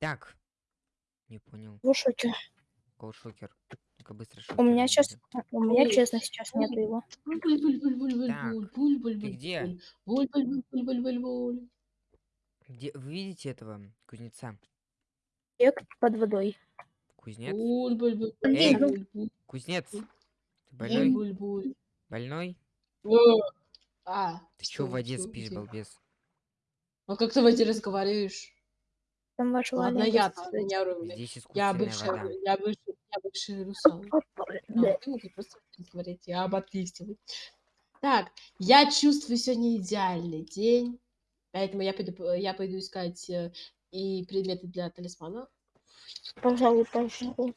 Так. Не понял. В шоке. Кол шокер. Только быстро У шокер. меня сейчас, у меня честно сейчас нет его. Так, Ты где? Где... Вы видите этого кузнеца? Эк под водой. Кузнец? Эй, Кузнец? Ты больной? Больной? А, Ты чё в воде спишь, балбес? А как ты в воде разговариваешь? Там ваш Ладно, Ваня я там, я ру- Здесь Я бывшая, вода. я бывший, я бывший русал. Да. ты мог просто говорить, я об отличии. Так, я чувствую сегодня идеальный день, поэтому я пойду, п- я пойду искать э, и предметы для талисмана. Пожалуй, пожалуй.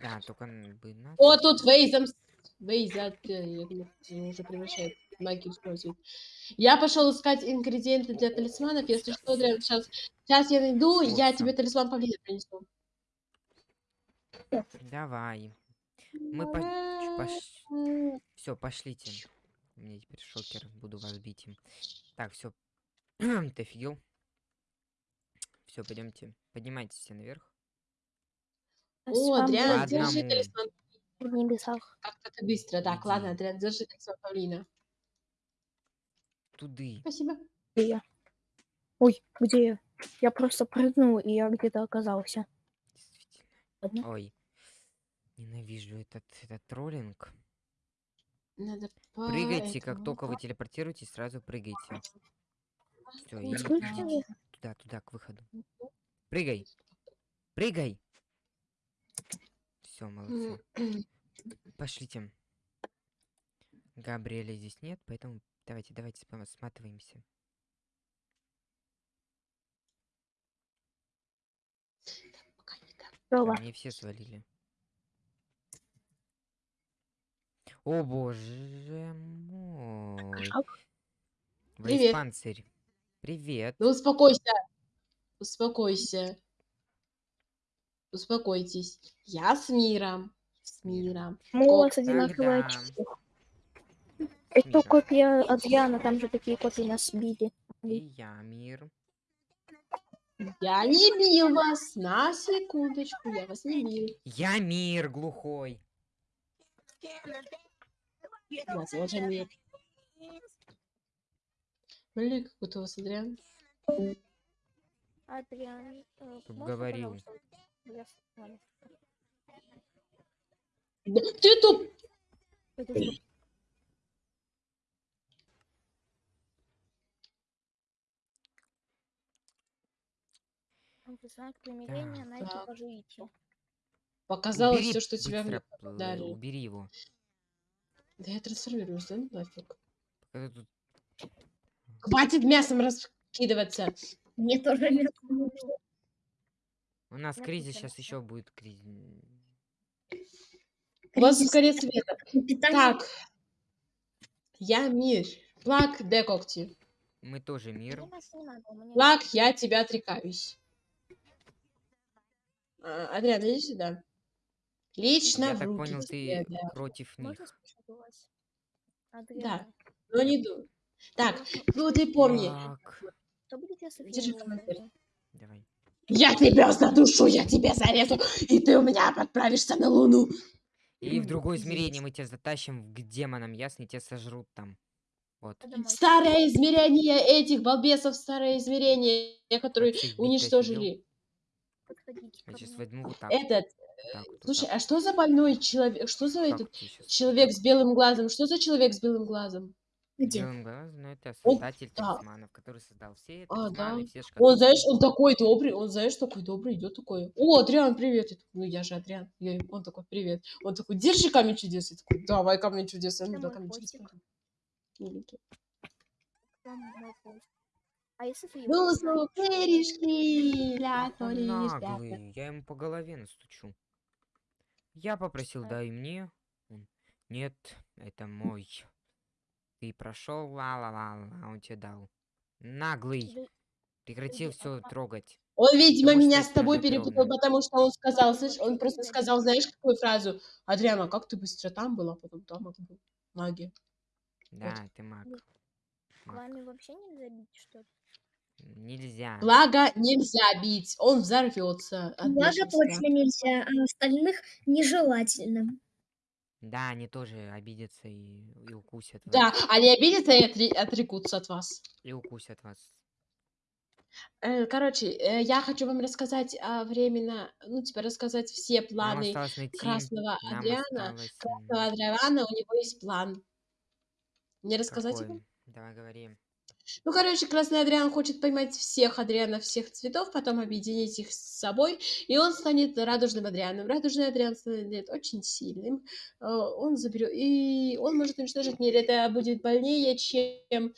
Да, только бы. О, тут Вейзом. Вейза, я думаю, он уже превращает магию использует. Я пошел искать ингредиенты для талисманов. Если что, сейчас, сейчас я найду, я всё. тебе талисман павлина принесу. Давай. Мы по... пош... Все, пошлите. У меня теперь шокер, буду вас бить им. Так, все. Ты офигел? Все, пойдемте. Поднимайтесь все наверх. О, Адриан, держи талисман. в небесах. Как-то быстро. Так, ладно. Адриан, держи талисман павлина. Туды. Спасибо. Где я? Ой, где я? Я просто прыгнул, и я где-то оказался. Действительно. Ладно. Ой. Ненавижу этот, этот троллинг. Надо Прыгайте, как только вы телепортируетесь, сразу прыгайте. Все, и идите туда, туда, к выходу. Прыгай! Прыгай! Все, молодцы. Пошлите. Габриэля здесь нет, поэтому давайте, давайте сматываемся. Пока не так. Да, Здорово. мне все свалили. О боже мой. Привет. панцирь. Привет. Ну успокойся. Успокойся. Успокойтесь. Я с миром. С миром. Мы у вас одинаковые очки. Это копия Адриана, там же такие копии нас сбили. И я, мир. Я не бил вас. На секундочку. Я вас не бил. Я мир глухой. Я тоже мир. Блин, какой-то у вас Адриан. Адриан, э, Чтоб можно, говорил. Да Ты тут... знак примирения Так. найти Так. поживите. Показалось все, что тебя мне быстро, э, дали. Убери его. Да я трансформируюсь, да? ну Нафиг. Пока ты тут Хватит мясом раскидываться. Мне тоже не У нас кризис тут сейчас еще будет кризис. У вас Кризис. конец света. Так. Я мир. Плак, де когти. Мы тоже мир. Мне нас не надо, у меня Плак, я тебя отрекаюсь. А, Адриан, иди сюда. Лично Я в так руки понял, тебе, ты да. против них. Адриан, Но не ду. Так, ну ты помни. Так, что будет, если Держи давай. Я тебя задушу, я тебя зарезу, и ты у меня отправишься на Луну. И в другое измерение мы тебя затащим к демонам, ясно? И тебя сожрут там. Вот. Старое измерение этих балбесов, старое измерение, которые уничтожили. Я сейчас возьму вот так. Этот, вот так вот, слушай, так. а что за больной человек? Что за Как этот человек с белым глазом? Что за человек с белым глазом? Где? Белым глазом, ну это Он- создатель да. талисманов, который создал все А, да. все Он, шкатулки. знаешь, он такой добрый, он, знаешь, такой добрый, идет такой. О, Адриан, привет. Я такой, ну, я же Адриан. Я он такой, привет. Он такой, держи камень чудес. Я такой, давай камень чудес. Я мой камень чудес. котик. Миленький. А если ты его Ну, ну, ля, наглый, я ему по голове настучу. Я попросил, А. дай мне. Нет, это мой. Ты прошел, ла-ла-ла, а он тебе дал. Наглый, прекратил все трогать. Он, видимо, Потому меня с тобой перепутал, потому что он сказал, слышь, он просто сказал, знаешь, какую фразу? Адриана, как ты быстро там была, потом там а был. Магия. Да, ты маг. Маг. Вами вообще нельзя бить, что ли? Нельзя. Благо нельзя бить, он взорвется. Благо точно нельзя, а остальных нежелательно. Да, они тоже обидятся и, и укусят вас. Да, они обидятся и отре- отрекутся от вас. И укусят вас. Э, Короче, э, я хочу вам рассказать а, временно, ну, типа, рассказать все планы. Красного Нам Адриана. осталось. Красного Адриана, у него есть план. Мне рассказать его? какой? Давай говори. Ну, короче, Красный Адриан хочет поймать всех Адрианов всех цветов, потом объединить их с собой, и он станет радужным Адрианом. Радужный Адриан станет очень сильным. э, Он заберет... И он может уничтожить мир. Это будет больнее, чем...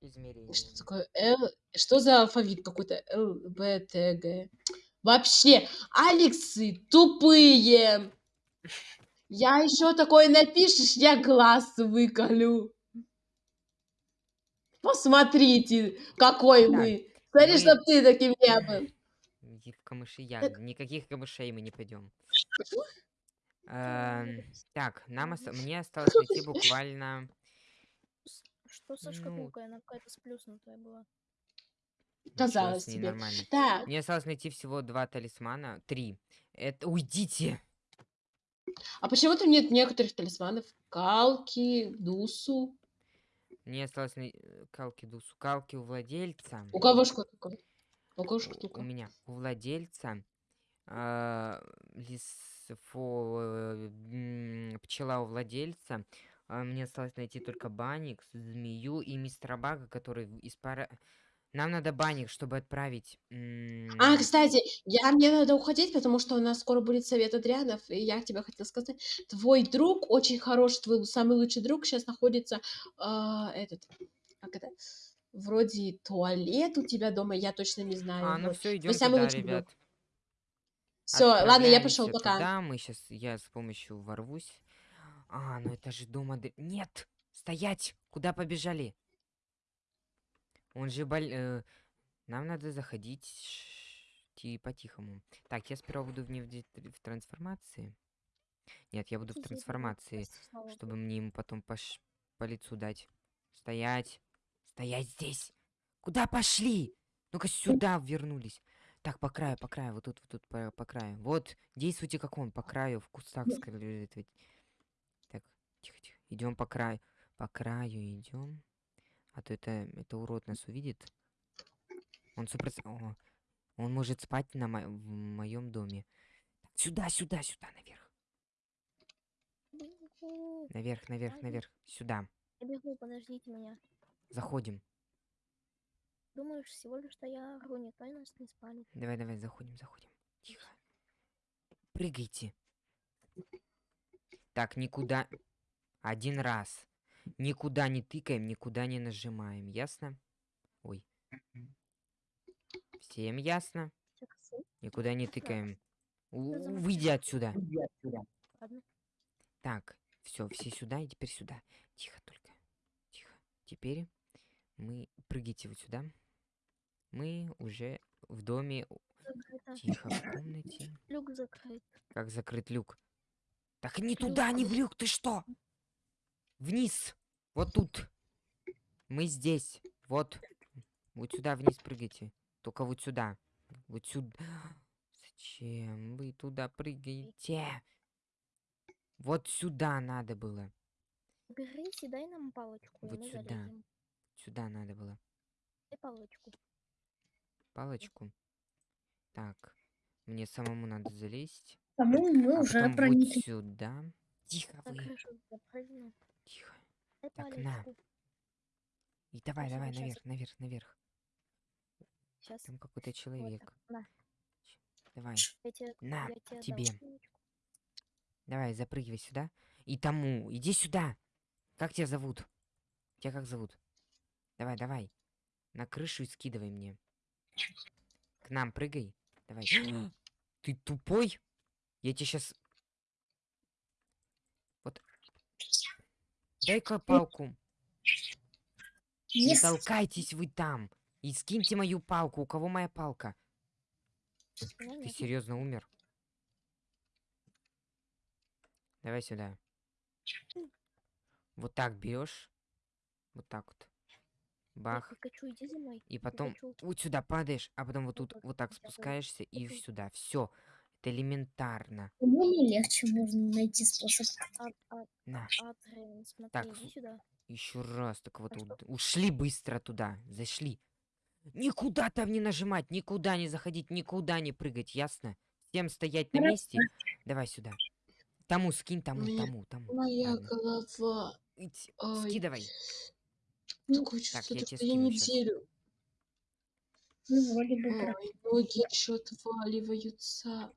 Измерение. Что такое? Л... Что за алфавит какой-то? Л, Б, Т, Г. Вообще, Алексы тупые. Я еще такое напишешь, я глаз выколю. Посмотрите, какой Так, мы. Смотри, мы- чтоб ты таким не был. В камыши я. Никаких камышей мы не пойдем. Эм, Так, нам мне осталось найти буквально. Что со Ну. шкатулкой? Она какая-то сплюснутая была. Казалось тебе. нормально. Так, Мне осталось найти всего два талисмана. Три. Это уйдите! а почему там нет некоторых талисманов? Калки, Дусу. Мне осталось най- э, калки дусу. Калки у владельца. У кого шкатулка? У кого шкатулка? У меня. У владельца. лисфо- э, Пчела у владельца. а, Мне осталось найти только Баникс, змею и мистера Бага, который из пара... Нам надо Баник, чтобы отправить... А, кстати, я, мне надо уходить, потому что у нас скоро будет совет Адрианов, и я тебе хотела сказать, твой друг очень хороший, твой самый лучший друг сейчас находится, а, этот, как это, вроде туалет у тебя дома, я точно не знаю. А, ну все, идем туда, друг. ребят. Все, ладно, я пошел, пока. Туда. Мы сейчас, я с помощью ворвусь. А, ну это же дома... Нет! Стоять! Куда побежали? Он же боль... э, Нам надо заходить по-тихому. Так, я сперва буду в, не в, в трансформации. Нет, я буду в трансформации, чтобы мне ему потом по, ш- по лицу дать. Стоять! Стоять здесь! Куда пошли? Ну-ка сюда вернулись. Так, по краю, по краю, вот тут, вот тут, по, по краю. Вот, действуйте как он, по краю, в кустах скрывать. Так, тихо, тихо. Идем по краю. По краю идем. А то это, это урод нас увидит. Он супер... О, он может спать на мо- в моем доме. Сюда, сюда, сюда, наверх. Наверх, наверх, наверх. Сюда. Я бегу, подождите меня. Заходим. Думаешь, всего лишь что я ору, никто нас не спалит. Давай, давай, заходим, заходим. Тихо. Прыгайте. Так, никуда... Один раз. Никуда не тыкаем, никуда не нажимаем. Ясно? Ой. Всем ясно? Никуда не тыкаем. Выйди отсюда. Так, все, все сюда и теперь сюда. Тихо только. Тихо. Теперь мы... Прыгайте вот сюда. Мы уже в доме. Закрыто. Тихо, в комнате. Люк закрыт. Как закрыть люк? Так не туда, не в люк, ты что? Вниз. Вот тут. Мы здесь. Вот. Вот сюда вниз прыгайте. Только вот сюда. Вот сюда. Зачем вы туда прыгаете? Вот сюда надо было. Берите, дай нам палочку, и Вот мы сюда. залезем. Сюда надо было. Дай палочку. Палочку. Так. Мне самому надо залезть. По-моему, мы а уже вот проникли. сюда. Тихо На вы. запрыгну. Тихо. Дай Так, на. И давай, давай, наверх, наверх, наверх. Сейчас. Там какой-то человек. На, Давай, тебе, на, тебе дам давай, запрыгивай сюда. И тому, иди сюда. Как тебя зовут? Тебя как зовут? Давай, давай. На крышу и скидывай мне. К нам прыгай. Давай. Ты тупой? Я тебе сейчас... Вот. Дай-ка палку. Не толкайтесь вы там. И скиньте мою палку. У кого моя палка? У меня Ты серьезно умер? Давай сюда. Вот так берешь. Вот так вот. Бах. Пикачу, иди за мной. И потом Пикачу. вот сюда падаешь, а потом вот Вот тут вот так спускаешься и сюда. Все. Элементарно. По-моему, легче можно найти способ. А, а, На. Адрен, смотри, Так. Еще раз, так вот, А ушли быстро туда, зашли. Никуда там не нажимать, никуда не заходить, никуда не прыгать, ясно? Всем стоять на месте. Давай сюда. Тому скинь, тому, тому, тому. Моя голова. Ить, Ай. Скидывай. Такое чувство, я тебе скину неделю. Ну, вроде бы Ой, ноги что отваливаются.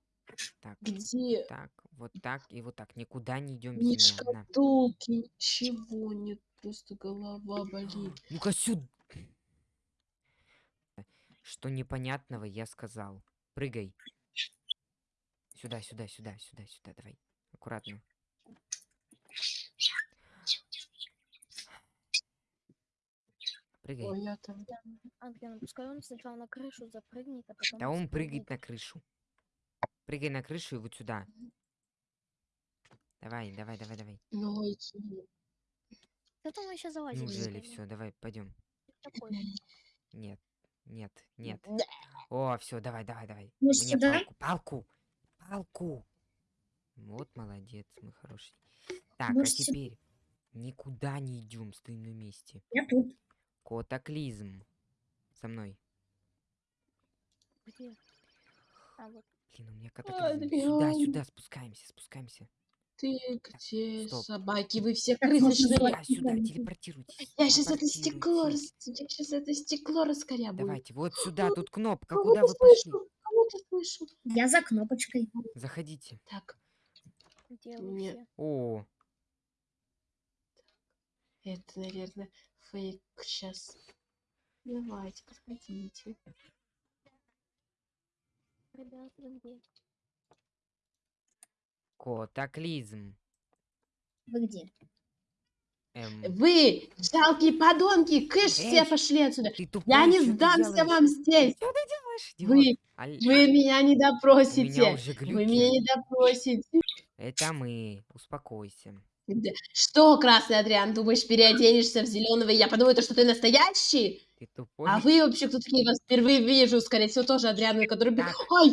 Так, Где? так, вот так и вот так. Никуда не идем Ни без меня. На. шкатулки, ничего нет. Просто голова болит. Ну-ка сюда. Что непонятного я сказал. Прыгай. Сюда, сюда, сюда, сюда, сюда, давай. Аккуратно. Прыгай. Ой, я там. Адрен, пускай он сначала на крышу запрыгнет, а потом... Да он прыгает на крышу. Прыгай на крышу и вот сюда. Давай, давай, давай, давай. Ноги. Да мы сейчас залазим. Неужели все? Давай, пойдем. Нет, нет, нет. Да. О, все, давай, давай, давай. Может, Мне сюда? палку, палку, палку. Вот молодец, мы хороший. Так, Может, а сю- теперь никуда не идем, стоим на месте. Я тут. Котоклизм. Со мной. Где? А, вот. Блин, у меня котоклизм. Сюда, спускаемся, спускаемся. Ты где, стоп. собаки? Вы все можно крысочные. давай. Сюда, телепортируйтесь. Я сейчас это стекло, я сейчас это стекло раскорябую. Давайте, вот сюда, тут кнопка, Кого-то куда вы пошли? слышу, кого-то слышу. Я за кнопочкой. Заходите. Так, Где Мне-? О, это, наверное, фейк сейчас. Давайте, подходите. Ребята, вы где? Эм, Вы, жалкие подонки, кыш, все Эй, пошли отсюда. тупой, Я не сдамся вам здесь. Что ты делаешь, Вы? Аль- вы меня не допросите. уже Вы меня не допросите. Это мы. Успокойся. Да. Что, красный Адриан, думаешь, переоденешься в зеленого, и я подумаю, то, что ты настоящий? Ты тупой. А вы вообще кто такие? Вас впервые вижу, скорее всего, тоже Адрианы, который... Так. Ай,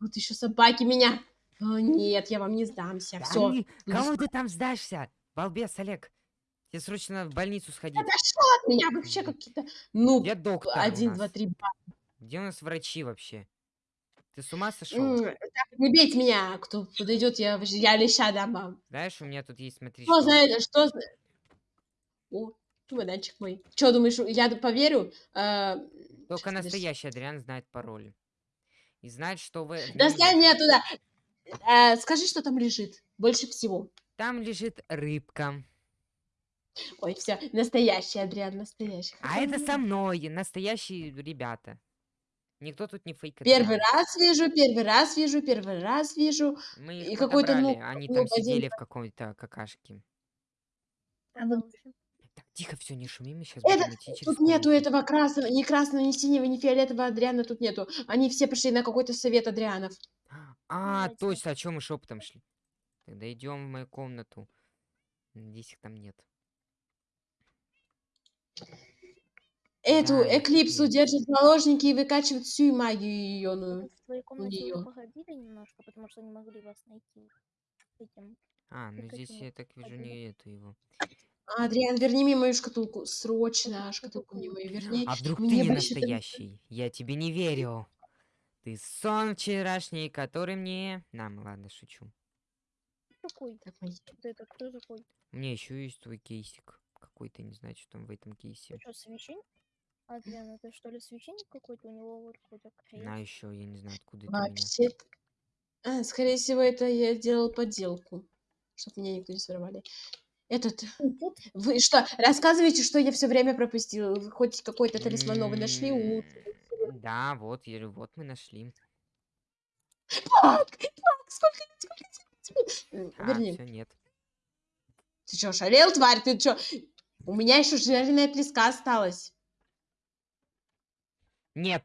вот еще собаки меня. О, нет, я вам не сдамся. Да Все. не- Кому ты там сдашься? Балбес, Олег. Тебе срочно в больницу сходить. Отошел от меня вообще какие-то... Ну, Где доктор один, два, три. Где у нас врачи вообще? Ты с ума сошел? Так, Не бейте меня, кто подойдет, я, я леща дам вам. Знаешь, у меня тут есть, смотри, Что что. за это? Что за... О, чемоданчик мой. Что, думаешь, я поверю? Э, Только подожди. настоящий Адриан знает пароль. И знает, что вы... есть. мне туда. Э, скажи, что там лежит. Больше всего. Там лежит рыбка. Ой, все, настоящий, Адриан, настоящий. А это со мной, настоящие ребята. Никто тут не фейк. Первый раз вижу, первый раз вижу, первый раз вижу. Мы и их какой-то, ну, они ну, там один сидели в какой-то какашке. А Продолжим. Так, тихо, все, не шуми, мы сейчас Это- будем идти через Тут нету комнату. этого красного, ни красного, ни синего, ни фиолетового Адриана тут нету. Они все пошли на какой-то совет Адрианов. А, Давайте. точно, о чем мы шепотом шли? Тогда идем в мою комнату. Надеюсь, их там нет. Эту тут эклипсу нет. держат заложники и выкачивают всю магию ее. В твоей комнате неё. уже походили немножко, потому что не могли вас найти. Этим. А, ну здесь я так вижу не эту его. Адриан, верни мне мою шкатулку. Срочно шкатулку мне мою верни. А вдруг ты мне не больше там- настоящий? Я тебе не верю. Ты сон вчерашний, который мне... Нам, ладно, шучу. Какой? Так, мои- Ты это кто такой? У меня еще есть твой кейсик. Какой-то, не знаю, что там в этом кейсе. Ты что, священник? Адриан, это что ли священник какой-то? У него вот какой-то крест. На еще, я не знаю, откуда это у меня. Вообще... А, скорее всего, это я делал подделку. Чтобы меня никто не своровали. Этот... Вы что, рассказывайте, что я все время пропустил. Вы хоть какой-то талисман новый нашли? У- Да, вот, я говорю, вот мы нашли. Так, так, сколько, сколько тебе? А, Верни. все, нет. Ты что, шалел, тварь? Ты что? У меня еще жареная треска осталась. Нет,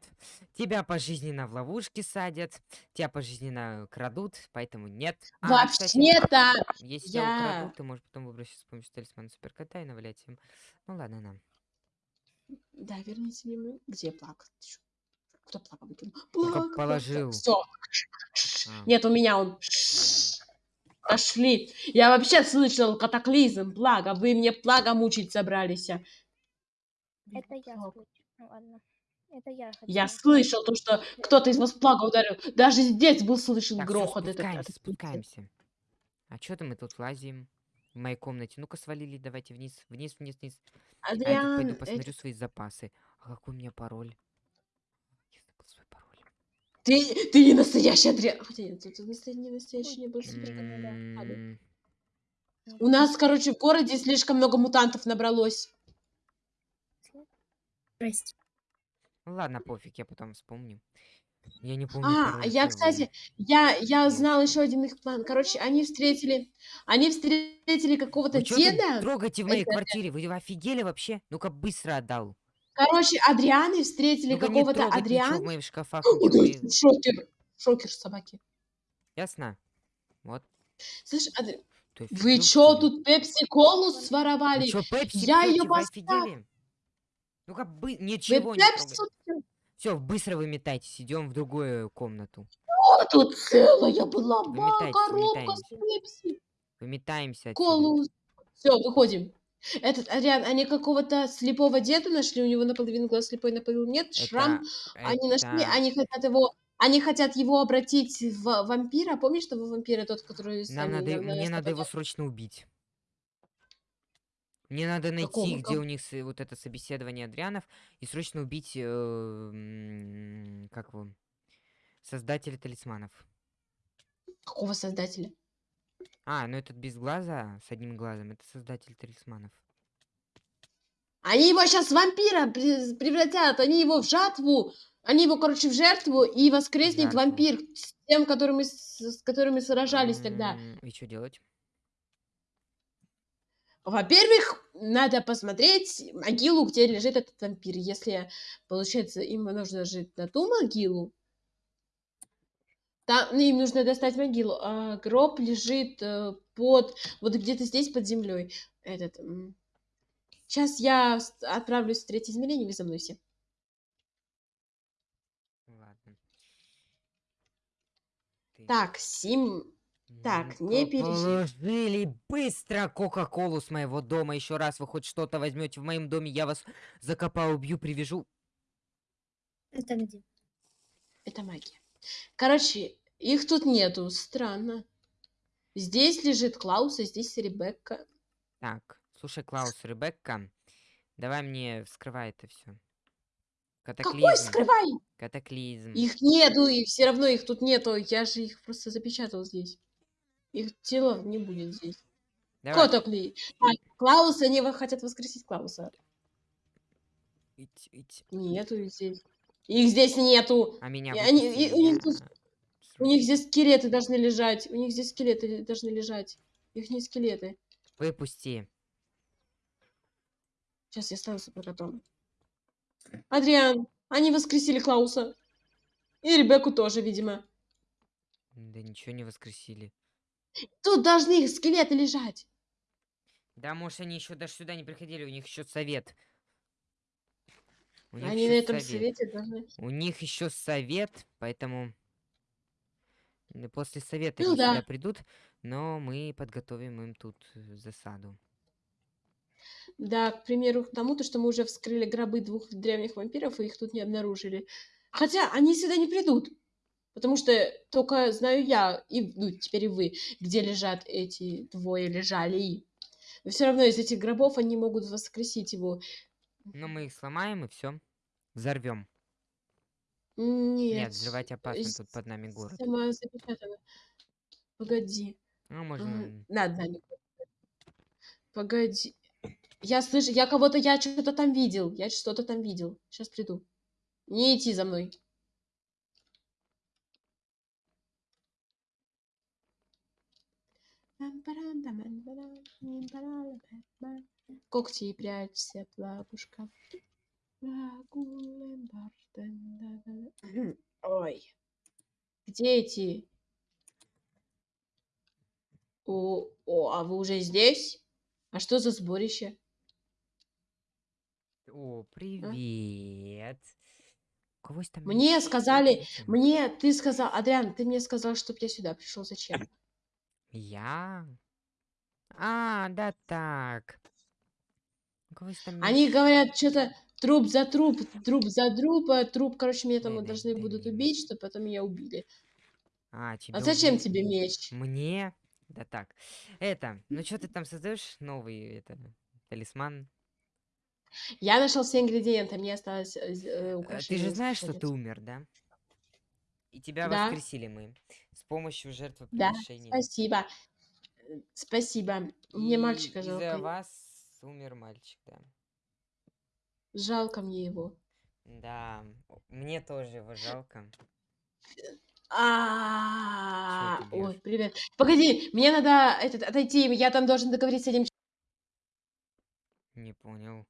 тебя пожизненно в ловушки садят, тебя пожизненно крадут, поэтому нет. А, кстати, Вообще-то... Если тебя я- украдут, ты можешь потом выбросить с помощью талисмана суперкота и навалять им. Ну ладно, нам. Да, верните мне мою... Где плак? Ты чё? Кто плака выкинул? Только Плак, положил. Все. А. Нет, у меня он. Пошли. Я вообще слышал катаклизм, плага. Вы мне плага мучить собрались. а. Это я слышу. Ну ладно. Это я Я хотела. слышал то, что кто-то из вас плага ударил. Даже здесь был слышен Так, грохот. этот- спускаемся, этот- спускаемся. А чё-то мы тут лазим в моей комнате. Ну-ка свалили, давайте вниз, вниз, вниз, вниз. А я Адриан, пойду эти- посмотрю свои запасы. А какой у меня пароль? Я забыл свой пароль. ты, ты не настоящий Адриан. Хотя нет, тут настоящий, не настоящий не был. М, У нас, короче, в городе слишком много мутантов набралось. Здрасте. Ну ладно, пофиг, я потом вспомню. Я не помню А, я, кстати, я, я знал еще один их план. Короче, они встретили, они встретили какого-то деда. трогаете в моей Это- квартире? Вы офигели вообще? Ну-ка быстро отдал. Короче, Адрианы встретили не какого-то ничего в Адриан. моих шкафах. Шокер, шокер собаки. Ясно? Вот. Слышь, Адри- Ты вы чё тут пепси-колу Вы своровали? чё, пепси Я поставлю. офигели? Ну-ка, бы... Ничего не трогай. Все, быстро выметайтесь, идем в другую комнату. О, тут целая была Выметайтесь, коробка с пепси. Выметаемся. Колу. Все, выходим. Этот, Адриан, они какого-то слепого деда нашли, у него наполовину глаз слепой, наполовину нет, шрам. Они нашли, это- они хотят его, они хотят его обратить в вампира. Помнишь того вампира, тот, который... Нам надо, на- на мне надо его срочно убить. Мне надо найти, Какого? где у них с- вот это собеседование Адрианов, и срочно убить, э, как его, создателя талисманов. Какого создателя? А, ну этот без глаза, с одним глазом, это создатель талисманов. Они его сейчас в вампира пре- превратят, они его в жатву, они его, короче, в жертву, и воскреснет Жертву. вампир с тем, которым мы, с с которыми сражались тогда. М, И что делать? Во-первых, надо посмотреть могилу, где лежит этот вампир. Если, получается, им нужно жить на ту могилу, там, ну, им нужно достать могилу, а гроб лежит э, под, вот где-то здесь под землей. Этот. Сейчас я отправлюсь в третье измерение, вы за мной все. Ладно. Так, Сим. Так, не пережи- Положили быстро Кока-Колу с моего дома. Еще раз вы хоть что-то возьмете в моем доме, я вас закопаю, убью, привяжу. Это где? Это магия. Короче, их тут нету. Странно. Здесь лежит Клаус, а здесь Ребекка. Так, слушай, Клаус, Ребекка, давай мне вскрывай это все. Какой Катаклизм. скрывай? Катаклизм. Их нету, и все равно их тут нету. Я же их просто запечатал здесь. Их тело не будет здесь. Давай. Котокли. Так, Клауса, они хотят воскресить Клауса. Ить, ить. Нету их здесь. Их здесь нету. А меня И они- и у них тут- У них здесь скелеты должны лежать. У них здесь скелеты должны лежать. Их не скелеты. Выпусти. Сейчас я стану суперкотом. Адриан, они воскресили Клауса. И Ребекку тоже, видимо. Да ничего не воскресили. Тут должны их скелеты лежать. Да, может, они еще даже сюда не приходили, у них еще совет. У Они на этом совет. совете должны... У них еще совет, поэтому после совета Ну они да. сюда придут, но мы подготовим им тут э, засаду. Да, к примеру, к тому, то, что мы уже вскрыли гробы двух древних вампиров, и их тут не обнаружили. Хотя они сюда не придут. Потому что только знаю я, и ну, теперь и вы, где лежат эти двое лежали. Но все равно из этих гробов они могут воскресить его. Но мы их сломаем и все. Взорвем. Нет. Нет, взрывать опасно, с- тут под нами город. Сама запечатана. Погоди. Ну, можно... Над нами. Погоди. Я слышу, я кого-то, я что-то там видел. Я что-то там видел. Сейчас приду. Не идти за мной. Когти прячься, лапушка. Ой. Где эти? О, о, а вы уже здесь? А что за сборище? О, привет. Есть там Мне сказали. Мне, ты сказал, Адриан, ты мне сказал, чтобы я сюда пришел. Зачем? Я? А, да так. Они говорят, что-то труп за труп, труп за труп, а труп, короче, меня там должны будут убить, чтобы потом меня убили. А, А зачем убили? тебе меч? Мне? Да так. Это, ну что ты там создаешь новый, это, талисман? Я нашел все ингредиенты, мне осталось э, э, Э, Ты украшение же знаешь, что ты умер, да? И тебя Да. воскресили мы с помощью Да, жертвоприношения. спасибо. Спасибо. Мне И мальчика из-за жалко. вас умер мальчик, да. Жалко мне его. Да, мне тоже его жалко. А, ой, привет. Погоди, мне надо этот отойти, я там должен договориться с этим. Не понял.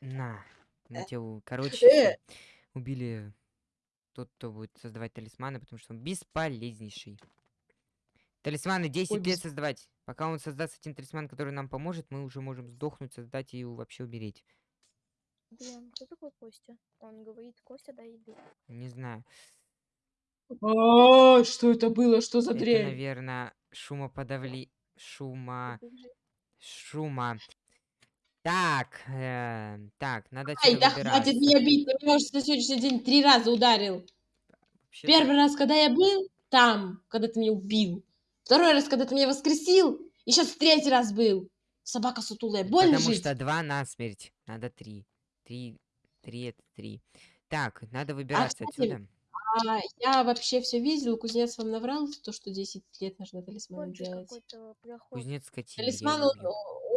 На, мы Э, короче, э. Убили тот, кто будет создавать талисманы, потому что он бесполезнейший. Талисманы 10 Ой, лет без- создавать. Пока он создаст один талисман, который нам поможет, мы уже можем сдохнуть, создать и вообще умереть. Блин, кто такой Костя? Он говорит, Костя, дай еды. Не знаю. А, что это было? Что за Это, дрянь? наверное, шумоподавли... Шума... Шума. Так, э, так, надо Ай, да хватит выбираться. меня бить, ты меня уже на сегодняшний день три раза ударил. Вообще-то- Первый раз, когда я был там, когда ты меня убил. Второй раз, когда ты меня воскресил. И сейчас третий раз был. Собака сутулая. Больно Потому жить? что два на смерть. Надо три. Три. Три это три. Так, надо выбираться кстати, отсюда. А, я вообще все видел. Кузнец вам наврал, то, что 10 лет нужно же делать. Кузнец скотина. Талисман, он.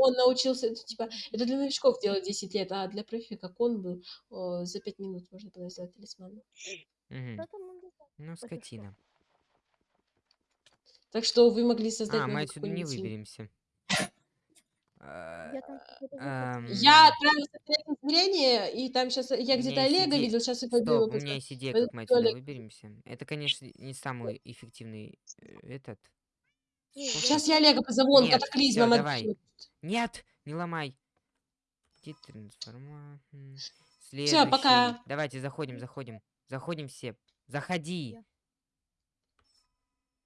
Он научился, это, типа, это для новичков делать 10 лет, а для профи, как он был, о, за 5 минут можно было сделать талисман. Убежал? Ну, скотина. Так что вы могли создать А, мы отсюда не выберемся. Я отправился в третье измерение, и там сейчас я где-то Олега иде- видел, сейчас я пойду его Стоп, у меня есть идея, как мы отсюда выберемся. Это, конечно, не самый эффективный э, этот. Сейчас я Олега позову, он Нет, катаклизмом всё, давай. Нет, не ломай. Трансформа? М, Всё, Следующий. пока. Давайте заходим, заходим. Заходим все. Заходи.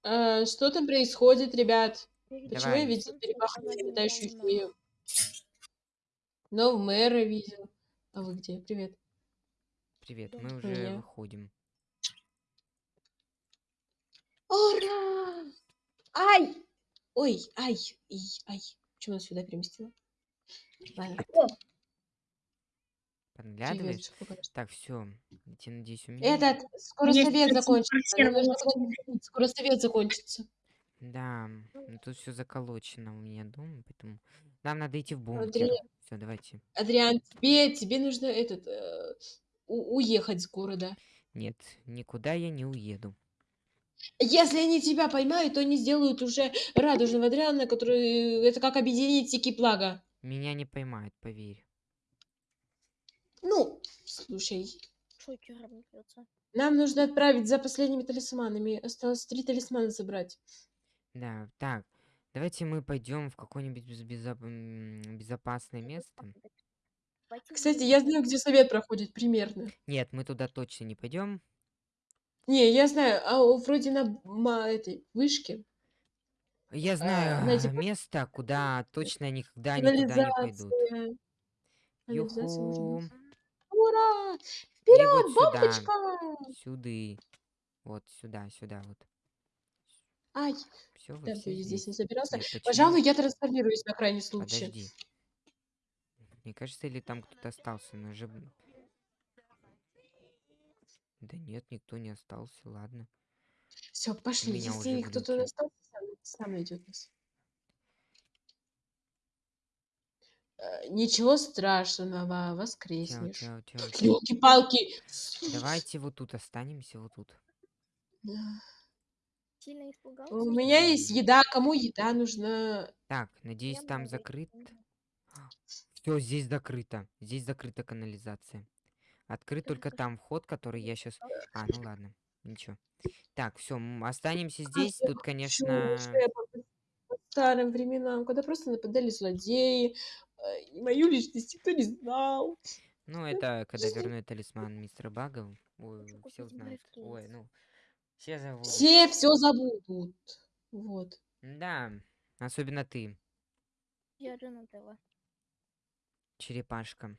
Э, Что там происходит, ребят? Почему Давай. я видел сказали летающую недавно. фею? Но мэра видел. А вы где? Привет. Привет, мы уже выходим. Ура! Ай! Ой, ай, ай, ай. Почему она сюда переместила? Ладно. Так, все. Я надеюсь, у меня. Этот, скоро Есть совет закончится. Скоро совет закончится. Да, ну тут все заколочено у меня дома, поэтому нам надо идти в бункер. Андрей. Все, давайте. Адриан, тебе, тебе нужно этот э, у- уехать с города. Нет, никуда я не уеду. Если они тебя поймают, то они сделают уже радужного Адриана, который... Это как объединить Тики Плага. Меня не поймают, поверь. Ну, слушай, нам нужно отправить за последними талисманами. Осталось три талисмана забрать. Да, так. Давайте мы пойдем в какое-нибудь без- безо- безопасное место. Кстати, я знаю, где совет проходит примерно. Нет, мы туда точно не пойдем. Не, я знаю, а о, вроде на ма- этой вышке. Я знаю знаете, а, просто место, куда точно никогда никуда не пойдут. Канализация. Канализация может Юху. быть. Ура! И Вперед, вот сюда. бомбочка! Сюды. Вот сюда, сюда, вот. Ай, Все, вы да, все ты здесь не собирался. Нет, почему? Пожалуй, я трансформируюсь на крайний случай. Подожди. Мне кажется, или там кто-то остался, но же... б- Да нет, никто не остался, ладно. Все, пошли. меня Если кто-то глюки. остался, сам, сам найдет нас. Э, Ничего страшного, воскреснешь. Елки-палки. Давайте вот тут останемся, вот тут. Сильно испугался? У меня есть еда. Кому еда нужна? Так, надеюсь, Я там закрыт. Все, здесь закрыто. Здесь закрыта канализация. Открыт Тоже только там вход, который я сейчас. А, ну ладно. Ничего. Так, все, останемся Как здесь. Тут, конечно. старым временам, когда просто нападали злодеи, э, и мою личность никто не знал. Ну, это когда верну талисман мистера ой, Какой все узнают. Ой, ну, все забудут. Все все забудут. Вот. Да, особенно ты, Я Донателло. черепашка.